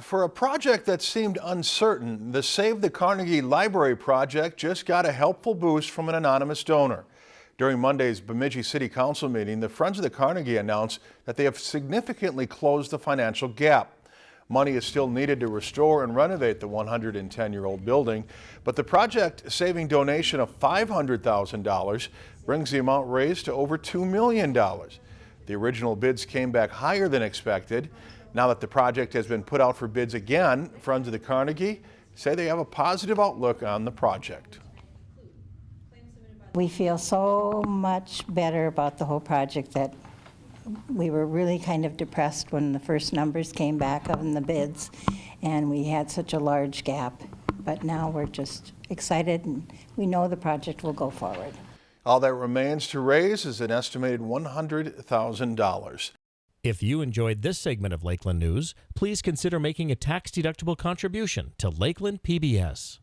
For a project that seemed uncertain, the Save the Carnegie Library project just got a helpful boost from an anonymous donor. During Monday's Bemidji City Council meeting, the Friends of the Carnegie announced that they have significantly closed the financial gap. Money is still needed to restore and renovate the 110-year-old building, but the project-saving donation of $500,000 brings the amount raised to over $2 million. The original bids came back higher than expected. Now that the project has been put out for bids again, Friends of the Carnegie say they have a positive outlook on the project. We feel so much better about the whole project that we were really kind of depressed when the first numbers came back on the bids and we had such a large gap. But now we're just excited and we know the project will go forward. All that remains to raise is an estimated $100,000. If you enjoyed this segment of Lakeland News, please consider making a tax-deductible contribution to Lakeland PBS.